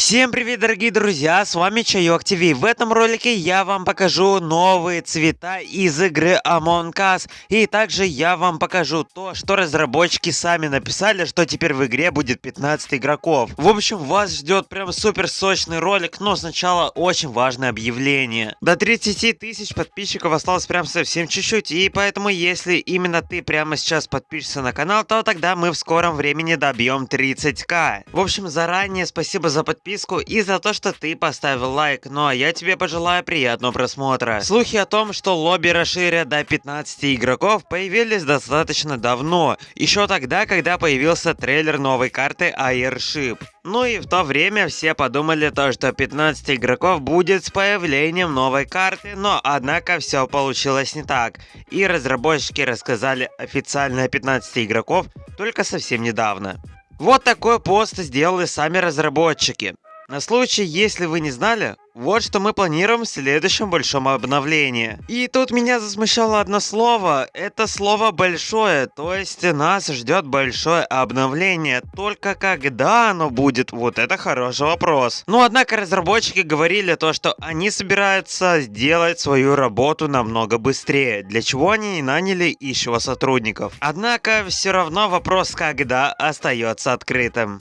Всем привет, дорогие друзья, с вами Чайок ТВ. В этом ролике я вам покажу новые цвета из игры Among Us. И также я вам покажу то, что разработчики сами написали, что теперь в игре будет 15 игроков. В общем, вас ждет прям супер сочный ролик, но сначала очень важное объявление. До 30 тысяч подписчиков осталось прям совсем чуть-чуть, и поэтому если именно ты прямо сейчас подпишешься на канал, то тогда мы в скором времени добьем 30к. В общем, заранее спасибо за подписку подписку и за то, что ты поставил лайк. Ну а я тебе пожелаю приятного просмотра. Слухи о том, что лобби расширят до 15 игроков появились достаточно давно. Еще тогда, когда появился трейлер новой карты Airship. Ну и в то время все подумали то, что 15 игроков будет с появлением новой карты, но однако все получилось не так. И разработчики рассказали официально о 15 игроков только совсем недавно. Вот такой пост сделали сами разработчики. На случай, если вы не знали, вот что мы планируем в следующем большом обновлении. И тут меня засмущало одно слово. Это слово большое, то есть нас ждет большое обновление. Только когда оно будет, вот это хороший вопрос. Но однако разработчики говорили то, что они собираются сделать свою работу намного быстрее, для чего они не наняли еще сотрудников. Однако все равно вопрос когда остается открытым.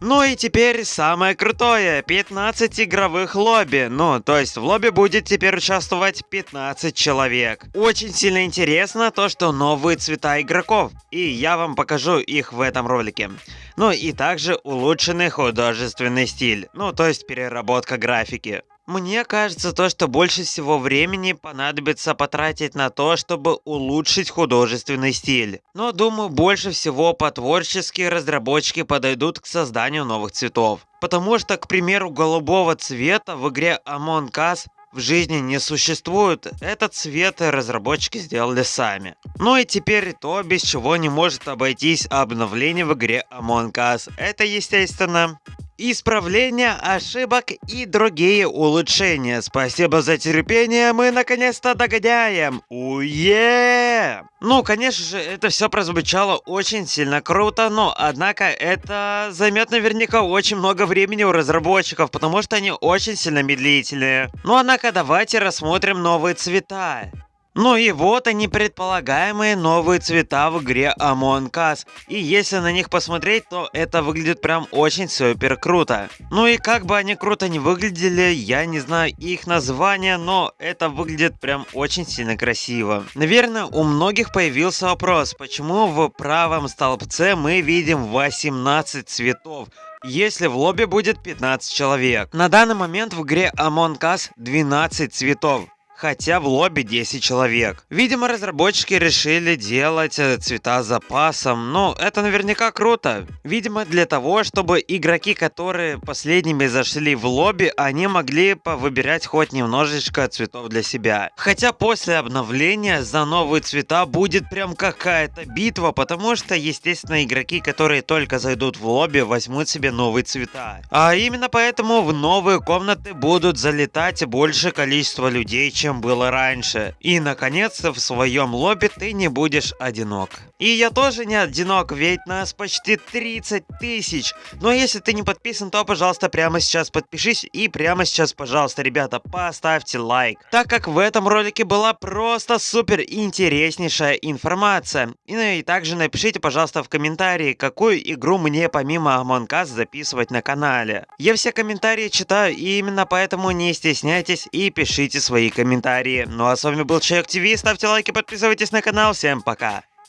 Ну и теперь самое крутое, 15 игровых лобби. Ну, то есть в лобби будет теперь участвовать 15 человек. Очень сильно интересно то, что новые цвета игроков. И я вам покажу их в этом ролике. Ну и также улучшенный художественный стиль. Ну, то есть переработка графики. Мне кажется, то, что больше всего времени понадобится потратить на то, чтобы улучшить художественный стиль. Но думаю, больше всего по-творчески разработчики подойдут к созданию новых цветов. Потому что, к примеру, голубого цвета в игре Among Us в жизни не существует, этот цвет разработчики сделали сами. Ну и теперь то, без чего не может обойтись обновление в игре Among Us. Это, естественно, исправления ошибок и другие улучшения. Спасибо за терпение, мы наконец-то догоняем. Уе! Ну, конечно же, это все прозвучало очень сильно круто, но, однако, это займет наверняка очень много времени у разработчиков, потому что они очень сильно медлительные. Ну, однако, давайте рассмотрим новые цвета. Ну и вот они предполагаемые новые цвета в игре Among Us. И если на них посмотреть, то это выглядит прям очень супер круто. Ну и как бы они круто не выглядели, я не знаю их названия, но это выглядит прям очень сильно красиво. Наверное, у многих появился вопрос, почему в правом столбце мы видим 18 цветов если в лобби будет 15 человек. На данный момент в игре Among Us 12 цветов хотя в лобби 10 человек. Видимо, разработчики решили делать э, цвета с запасом, но это наверняка круто. Видимо, для того, чтобы игроки, которые последними зашли в лобби, они могли повыбирать хоть немножечко цветов для себя. Хотя после обновления за новые цвета будет прям какая-то битва, потому что, естественно, игроки, которые только зайдут в лобби, возьмут себе новые цвета. А именно поэтому в новые комнаты будут залетать больше количество людей, чем было раньше. И наконец-то в своем лобби ты не будешь одинок. И я тоже не одинок, ведь нас почти 30 тысяч. Но если ты не подписан, то пожалуйста прямо сейчас подпишись и прямо сейчас, пожалуйста, ребята, поставьте лайк. Так как в этом ролике была просто супер интереснейшая информация. И, ну, и также напишите, пожалуйста, в комментарии, какую игру мне помимо Among Us записывать на канале. Я все комментарии читаю, и именно поэтому не стесняйтесь и пишите свои комментарии комментарии. Ну а с вами был Человек ТВ, ставьте лайки, подписывайтесь на канал, всем пока!